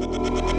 the, the, the, the, the, the,